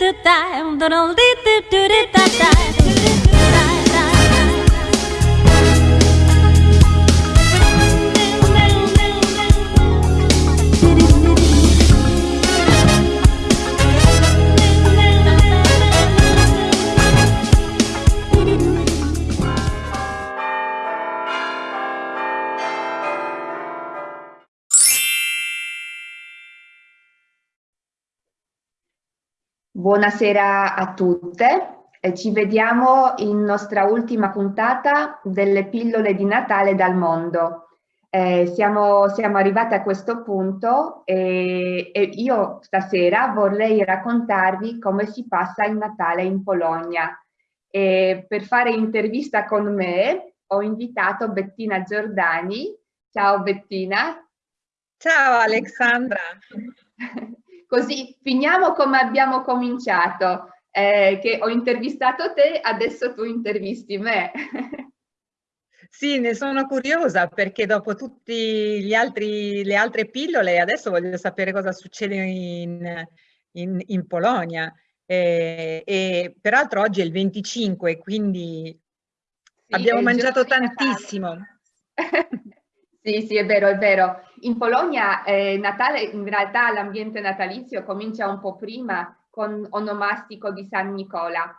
do da, do do do do do da da. Buonasera a tutte, ci vediamo in nostra ultima puntata delle pillole di Natale dal mondo. Eh, siamo, siamo arrivati a questo punto e, e, io stasera vorrei raccontarvi come si passa il Natale in Polonia. E per fare intervista con me ho invitato Bettina Giordani. Ciao Bettina. Ciao Alexandra. Così finiamo come abbiamo cominciato, eh, che ho intervistato te, adesso tu intervisti me. Sì, ne sono curiosa perché dopo tutte le altre pillole adesso voglio sapere cosa succede in, in, in Polonia. E, e, peraltro oggi è il 25, quindi sì, abbiamo mangiato tantissimo. Sì, sì, è vero, è vero. In Polonia eh, Natale, in realtà l'ambiente natalizio comincia un po' prima con onomastico di San Nicola,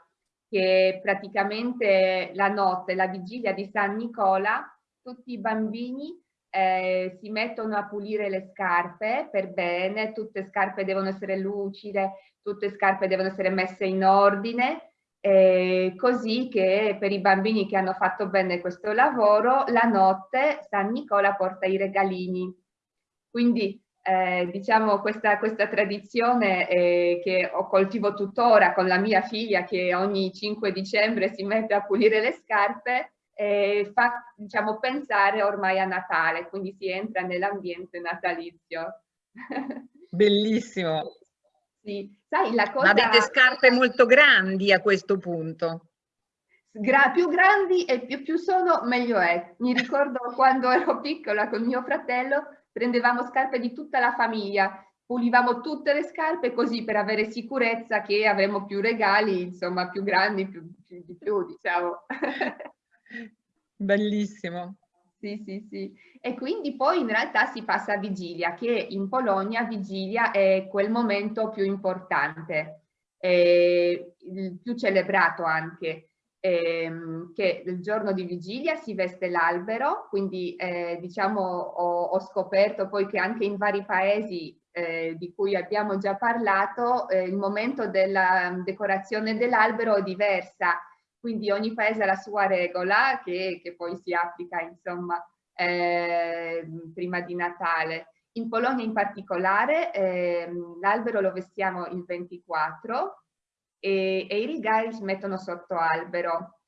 che praticamente la notte, la vigilia di San Nicola, tutti i bambini eh, si mettono a pulire le scarpe per bene, tutte scarpe devono essere lucide, tutte scarpe devono essere messe in ordine eh, così che per i bambini che hanno fatto bene questo lavoro, la notte San Nicola porta i regalini. Quindi eh, diciamo questa, questa tradizione eh, che ho coltivo tuttora con la mia figlia che ogni 5 dicembre si mette a pulire le scarpe, eh, fa diciamo, pensare ormai a Natale, quindi si entra nell'ambiente natalizio. Bellissimo. Sì, sai la cosa... Avete scarpe molto grandi a questo punto? Gra più grandi e più, più sono, meglio è. Mi ricordo quando ero piccola con mio fratello, prendevamo scarpe di tutta la famiglia, pulivamo tutte le scarpe così per avere sicurezza che avremo più regali, insomma, più grandi, più, più di più, diciamo. Bellissimo. Sì, sì, sì. E quindi poi in realtà si passa a vigilia, che in Polonia vigilia è quel momento più importante, il più celebrato anche, ehm, che il giorno di vigilia si veste l'albero, quindi eh, diciamo ho, ho, scoperto poi che anche in vari paesi eh, di cui abbiamo già parlato, eh, il momento della decorazione dell'albero è diversa quindi ogni paese ha la sua regola che, che poi si applica insomma eh, prima di Natale. In Polonia in particolare eh, l'albero lo vestiamo il 24 e, e i regali si mettono sotto albero.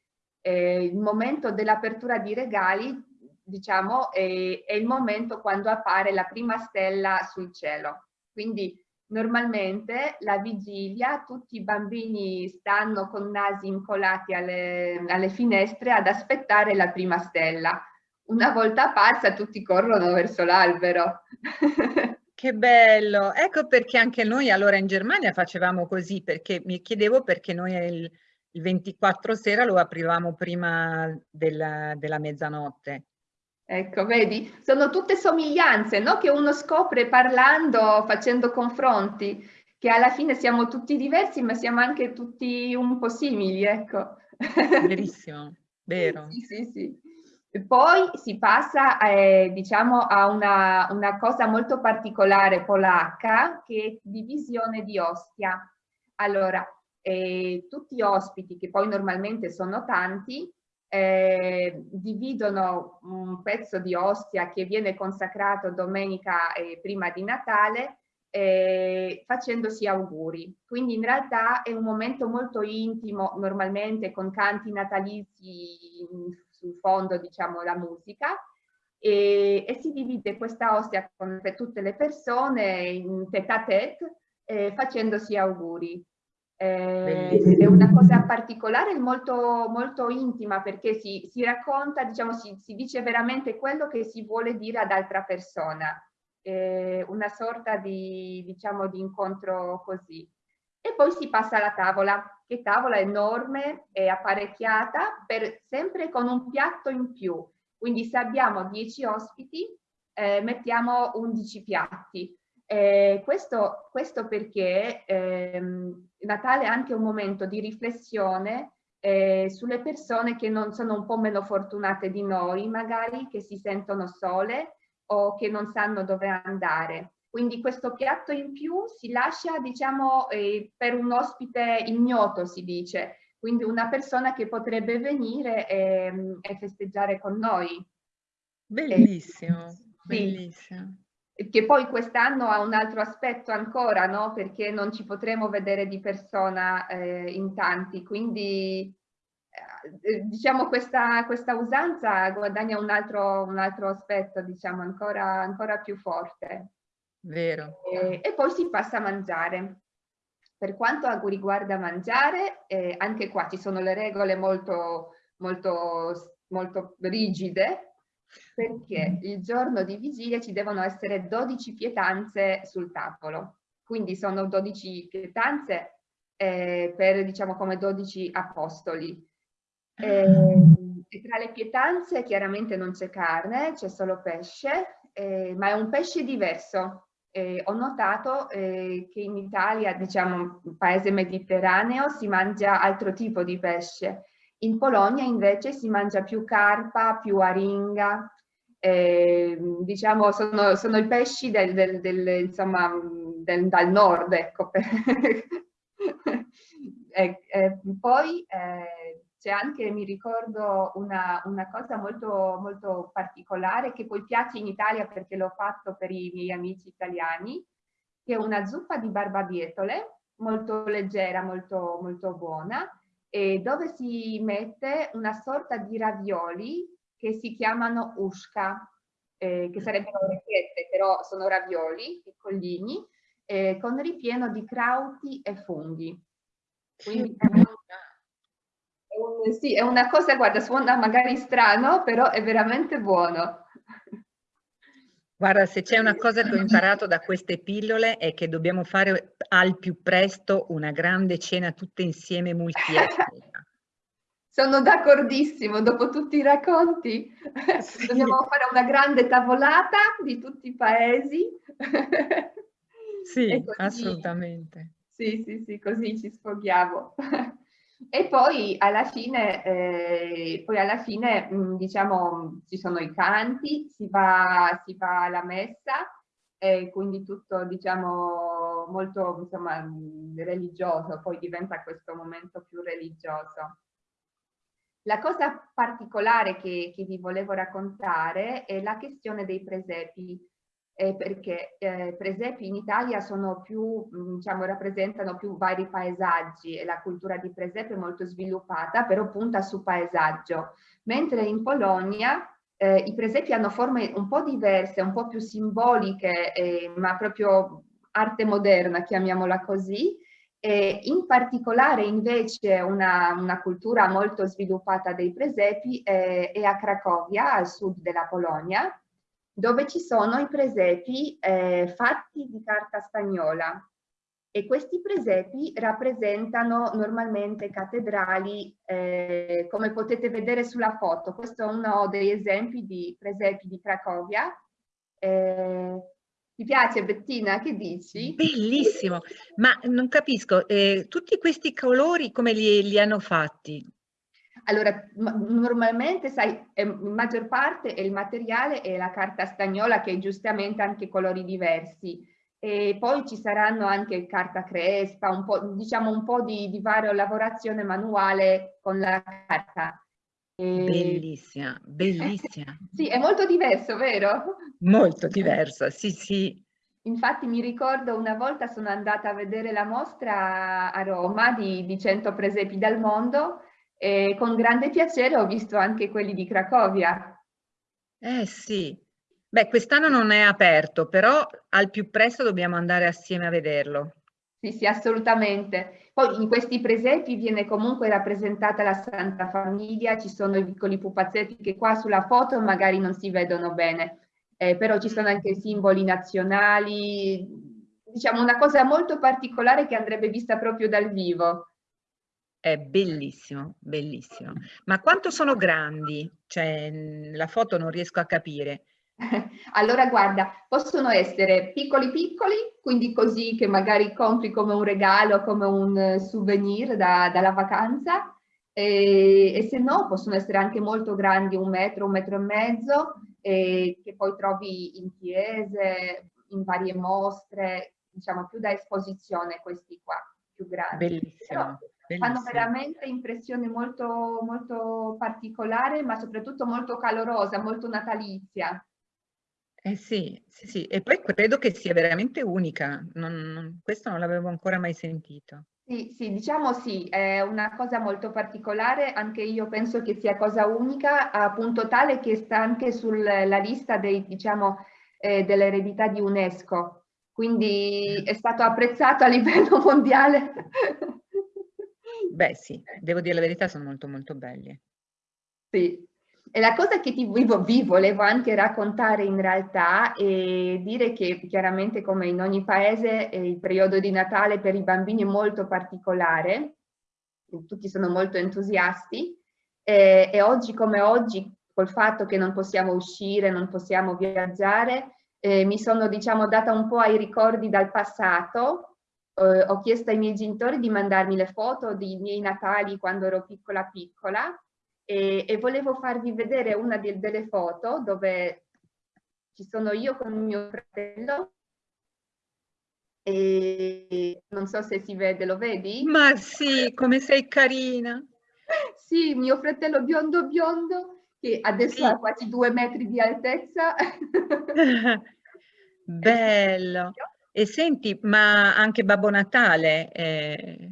Eh, il momento dell'apertura di regali diciamo è, è il momento quando appare la prima stella sul cielo. Quindi Normalmente la vigilia tutti i bambini stanno con nasi incolati alle, alle finestre ad aspettare la prima stella. Una volta passa tutti corrono verso l'albero. Che bello! Ecco perché anche noi allora in Germania facevamo così, perché mi chiedevo perché noi il, il 24 sera lo aprivamo prima della, della mezzanotte. Ecco, vedi? Sono tutte somiglianze, no? Che uno scopre parlando, facendo confronti, che alla fine siamo tutti diversi, ma siamo anche tutti un po' simili, ecco. Verissimo, vero. sì, sì, sì. Poi si passa, eh, diciamo, a una, una, cosa molto particolare polacca, che è divisione di ostia. Allora, eh, tutti gli ospiti, che poi normalmente sono tanti, eh, dividono un pezzo di ostia che viene consacrato domenica prima di Natale eh, facendosi auguri. Quindi in realtà è un momento molto intimo, normalmente con canti natalizi sul fondo, diciamo, la musica, e, e, si divide questa ostia con tutte le persone in tête à tête eh, facendosi auguri. Eh, è una cosa particolare, molto, molto intima perché si, si racconta, diciamo, si, si, dice veramente quello che si vuole dire ad altra persona. Eh, una sorta di, diciamo, di incontro così. E poi si passa alla tavola, che tavola enorme e apparecchiata, per, sempre con un piatto in più. Quindi se abbiamo 10 ospiti, eh, mettiamo 11 piatti. Eh, questo, questo, perché ehm, Natale è anche un momento di riflessione eh, sulle persone che non sono un po' meno fortunate di noi, magari che si sentono sole o che non sanno dove andare. Quindi questo piatto in più si lascia, diciamo, eh, per un ospite ignoto, si dice, quindi una persona che potrebbe venire e, e festeggiare con noi. Bellissimo, sì. bellissimo. Che poi quest'anno ha un altro aspetto ancora, no? Perché non ci potremo vedere di persona eh, in tanti, quindi eh, diciamo questa, questa, usanza guadagna un altro, un altro aspetto, diciamo, ancora, ancora più forte. Vero. E, e, poi si passa a mangiare. Per quanto riguarda mangiare, eh, anche qua ci sono le regole molto, molto, molto rigide, perché il giorno di vigilia ci devono essere 12 pietanze sul tavolo. Quindi sono 12 pietanze eh, per, diciamo, come 12 apostoli. Eh, e tra le pietanze chiaramente non c'è carne, c'è solo pesce, eh, ma è un pesce diverso. Eh, ho notato eh, che in Italia, diciamo, un paese mediterraneo, si mangia altro tipo di pesce. In Polonia invece si mangia più carpa, più aringa, eh, diciamo sono, sono, i pesci del, del, del, insomma, del, dal nord, ecco. e, e poi eh, c'è anche, mi ricordo, una, una cosa molto, molto, particolare che poi piace in Italia perché l'ho fatto per i miei amici italiani, che è una zuppa di barbabietole, molto leggera, molto, molto buona, e dove si mette una sorta di ravioli che si chiamano ushka, eh, che sarebbero orecchiette, però sono ravioli piccolini, eh, con ripieno di crauti e funghi. Quindi, sì, è una cosa, guarda, suona magari strano, però è veramente buono. Guarda, se c'è una cosa che ho imparato da queste pillole è che dobbiamo fare al più presto una grande cena tutte insieme multietnica. Sono d'accordissimo, dopo tutti i racconti sì. dobbiamo fare una grande tavolata di tutti i paesi. Sì, assolutamente. Sì, sì, sì, così ci sfoghiamo. E poi alla fine, eh, poi alla fine mh, diciamo, ci sono i canti, si va, si va alla messa, e quindi tutto diciamo molto insomma, religioso, poi diventa questo momento più religioso. La cosa particolare che, che vi volevo raccontare è la questione dei presepi eh, perché eh, presepi in Italia sono più, mm, diciamo, rappresentano più vari paesaggi e la cultura di presepe è molto sviluppata, però punta su paesaggio, mentre in Polonia eh, i presepi hanno forme un po' diverse, un po' più simboliche, eh, ma proprio arte moderna, chiamiamola così, e in particolare invece una, una, cultura molto sviluppata dei presepi eh, è a Cracovia, al sud della Polonia, dove ci sono i presepi eh, fatti di carta stagnola e questi presepi rappresentano normalmente cattedrali eh, come potete vedere sulla foto. Questo è uno degli esempi di presepi di Cracovia. Eh, ti piace Bettina? Che dici? Bellissimo, ma non capisco, eh, tutti questi colori come li, li hanno fatti? Allora, normalmente, sai, in maggior parte il materiale è la carta stagnola che è giustamente anche colori diversi. E poi ci saranno anche carta crespa, un po', diciamo un po' di, di varia lavorazione manuale con la carta. E... Bellissima, bellissima. sì, è molto diverso, vero? Molto diversa, sì, sì. Infatti mi ricordo una volta sono andata a vedere la mostra a Roma di, di 100 presepi dal mondo e con grande piacere ho visto anche quelli di Cracovia. Eh sì, beh quest'anno non è aperto, però al più presto dobbiamo andare assieme a vederlo. Sì, sì, assolutamente. Poi in questi presepi viene comunque rappresentata la Santa Famiglia, ci sono i piccoli pupazzetti che qua sulla foto magari non si vedono bene, eh, però ci sono anche simboli nazionali, diciamo una cosa molto particolare che andrebbe vista proprio dal vivo. È bellissimo, bellissimo. Ma quanto sono grandi? Cioè, la foto non riesco a capire. Allora guarda, possono essere piccoli piccoli, quindi così che magari compri come un regalo, come un souvenir da, dalla vacanza, e, e, se no possono essere anche molto grandi, un metro, un metro e mezzo, e che poi trovi in chiese, in varie mostre, diciamo più da esposizione questi qua, più grandi. Bellissimo. Però fanno veramente impressione molto, molto particolare, ma soprattutto molto calorosa, molto natalizia. Eh sì, sì, sì, e poi credo che sia veramente unica, non, non, questo non l'avevo ancora mai sentito. Sì, sì, diciamo sì, è una cosa molto particolare, anche io penso che sia cosa unica, appunto tale che sta anche sulla lista dei, diciamo, eh, dell'eredità di UNESCO, quindi è stato apprezzato a livello mondiale. Beh sì, devo dire la verità, sono molto molto belli. Sì, e la cosa che ti, vi, vi volevo anche raccontare in realtà è dire che chiaramente come in ogni paese eh, il periodo di Natale per i bambini è molto particolare, tutti sono molto entusiasti. Eh, e oggi come oggi col fatto che non possiamo uscire, non possiamo viaggiare, eh, mi sono diciamo data un po' ai ricordi dal passato, eh, ho chiesto ai miei genitori di mandarmi le foto dei miei Natali quando ero piccola piccola e, e volevo farvi vedere una di, delle foto dove ci sono io con mio fratello e non so se si vede, lo vedi? Ma sì, come sei carina! sì, mio fratello biondo biondo che adesso sì. ha quasi due metri di altezza. Bello! E senti, ma anche Babbo Natale? Eh...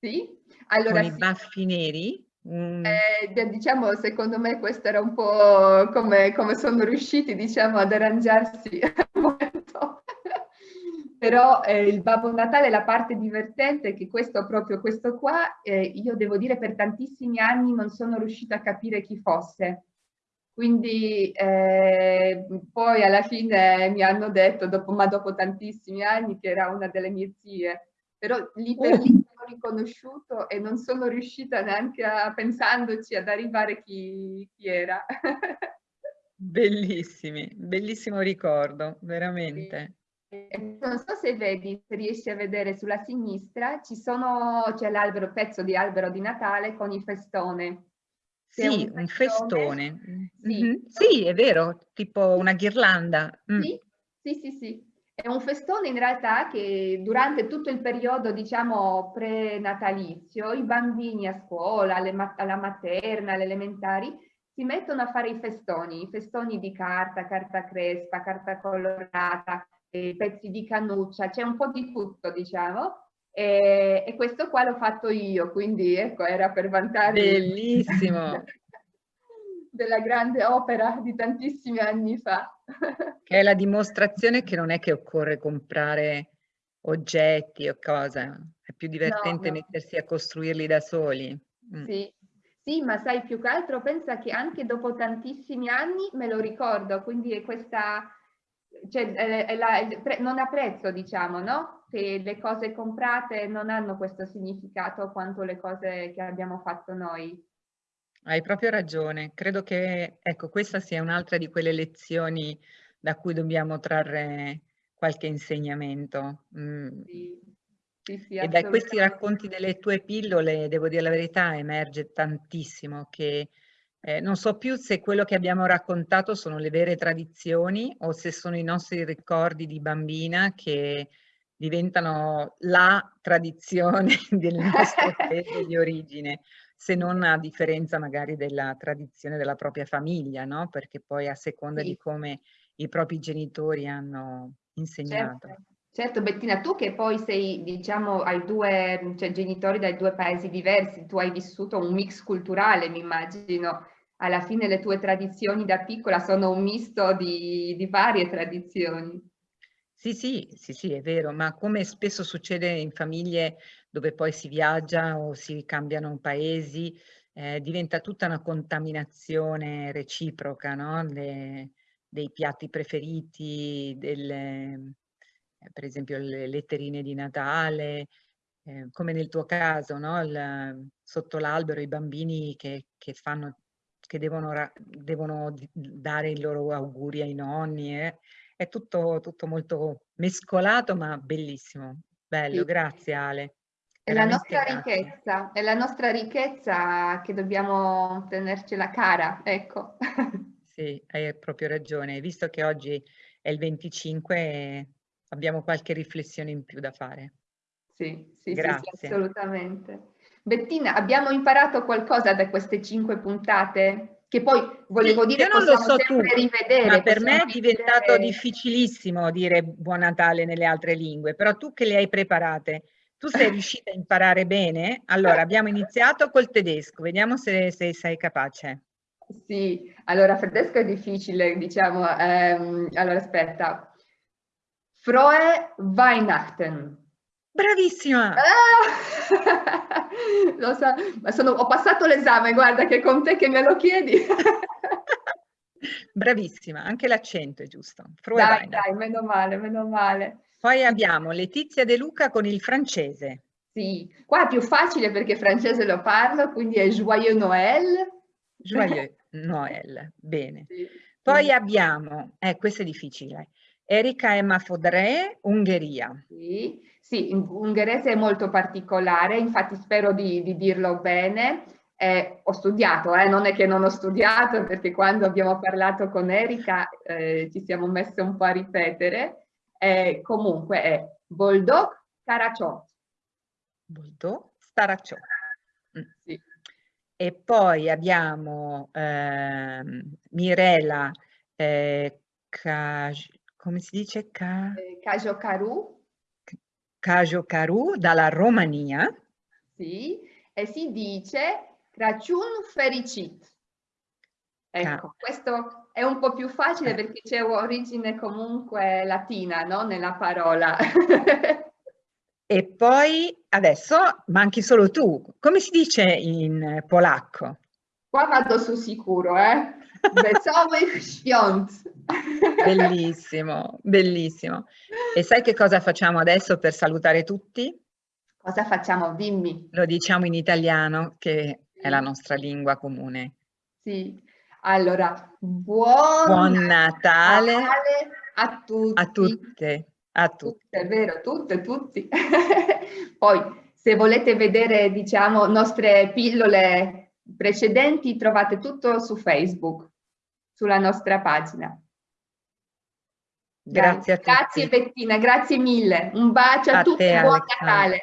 Sì, allora con sì. i baffi neri? Mm. Eh, diciamo, secondo me questo era un po' come, come sono riusciti, diciamo, ad arrangiarsi. Però eh, il Babbo Natale, la parte divertente è che questo, proprio questo qua, eh, io devo dire per tantissimi anni non sono riuscita a capire chi fosse. Quindi eh, poi alla fine mi hanno detto, dopo, ma dopo tantissimi anni, che era una delle mie zie però lì per lì l'ho riconosciuto e non sono riuscita neanche a, pensandoci ad arrivare chi, chi era. Bellissimi, bellissimo ricordo, veramente. Non so se vedi, se riesci a vedere sulla sinistra, ci sono, c'è l'albero, pezzo di albero di Natale con il festone. Sì, un, un festone. Sì. Mm -hmm. sì. è vero, tipo una ghirlanda. Mm. Sì, sì, sì, sì. È un festone in realtà che durante tutto il periodo, diciamo, prenatalizio, i bambini a scuola, alla materna, alle elementari, si mettono a fare i festoni, i festoni di carta, carta crespa, carta colorata, eh, pezzi di cannuccia, c'è un po' di tutto, diciamo. E, e, questo qua l'ho fatto io, quindi ecco, era per vantare... Bellissimo! della grande opera di tantissimi anni fa. che è la dimostrazione che non è che occorre comprare oggetti o cose, è più divertente no, no. mettersi a costruirli da soli. Mm. Sì. sì, ma sai più che altro pensa che anche dopo tantissimi anni me lo ricordo, quindi è questa, cioè è, è la, non ha prezzo diciamo, no? Che le cose comprate non hanno questo significato quanto le cose che abbiamo fatto noi. Hai proprio ragione, credo che ecco, questa sia un'altra di quelle lezioni da cui dobbiamo trarre qualche insegnamento. Mm. Sì, sì, sì, e da questi racconti delle tue pillole, devo dire la verità, emerge tantissimo che eh, non so più se quello che abbiamo raccontato sono le vere tradizioni o se sono i nostri ricordi di bambina che diventano la tradizione del nostro paese di origine se non a differenza magari della tradizione della propria famiglia, no? Perché poi a seconda sì. di come i propri genitori hanno insegnato. Certo. Certo, Bettina, tu che poi sei, diciamo, hai due cioè, genitori dai due paesi diversi, tu hai vissuto un mix culturale, mi immagino. Alla fine le tue tradizioni da piccola sono un misto di, di varie tradizioni. Sì, sì, sì, sì, è vero, ma come spesso succede in famiglie dove poi si viaggia o si cambiano paesi, eh, diventa tutta una contaminazione reciproca, no? Le, dei piatti preferiti, delle, per esempio le letterine di Natale, eh, come nel tuo caso, no? Il, sotto l'albero i bambini che, che, fanno, che devono, devono, dare i loro auguri ai nonni. Eh? È tutto, tutto molto mescolato ma bellissimo. Bello, sì. grazie Ale. È la nostra grazie. ricchezza, è la nostra ricchezza che dobbiamo tenercela cara, ecco. Sì, hai proprio ragione. Visto che oggi è il 25, abbiamo qualche riflessione in più da fare. Sì, sì, Grazie. sì, assolutamente. Bettina, abbiamo imparato qualcosa da queste cinque puntate? Che poi volevo dire io non lo so tu, rivedere. Ma per me è diventato difficilissimo dire Buon Natale nelle altre lingue, però tu che le hai preparate, tu sei riuscita a imparare bene? Allora, abbiamo iniziato col tedesco, vediamo se, se sei capace. Sì, allora tedesco è difficile, diciamo. Ehm, allora, aspetta. Frohe Weihnachten. Bravissima! Ah! lo so, ma sono, ho passato l'esame, guarda che con te che me lo chiedi. Bravissima, anche l'accento è giusto. Dai, dai, meno male, meno male. Poi abbiamo Letizia De Luca con il francese. Sì, qua è più facile perché francese lo parlo, quindi è Joyeux Noël. Joyeux Noël, bene. Sì. Poi abbiamo, eh, questo è difficile, Erika Emma Fodré, Ungheria. Sì, sì, ungherese è molto particolare, infatti spero di, di dirlo bene. Eh, ho studiato, eh, non è che non ho studiato, perché quando abbiamo parlato con Erika eh, ci siamo messe un po' a ripetere. comunque è Boldog Staracciò. Boldog Staracciò. Mm. Sì. E poi abbiamo ehm, Mirela eh, come si dice? Ca... Eh, Cajo Caru. Cajo Caru dalla Romania. Sì, e si dice Crăciun fericit. Ecco, Ca questo è un po' più facile eh. perché c'è origine comunque latina no? nella parola. e poi adesso manchi solo tu. Come si dice in polacco? Qua vado su sicuro, eh? Wesołych świąt. Bellissimo, bellissimo. E sai che cosa facciamo adesso per salutare tutti? Cosa facciamo? Dimmi. Lo diciamo in italiano, che è la nostra lingua comune. Sì. Allora, buon, buon Natale, Natale a tutti. A tutte. A tutte. È vero, tutte, tutti. Poi, se volete vedere, diciamo, nostre pillole precedenti, trovate tutto su Facebook sulla nostra pagina. Grazie a tutti. Grazie Bettina, grazie mille. Un bacio a, a tutti e buon Natale.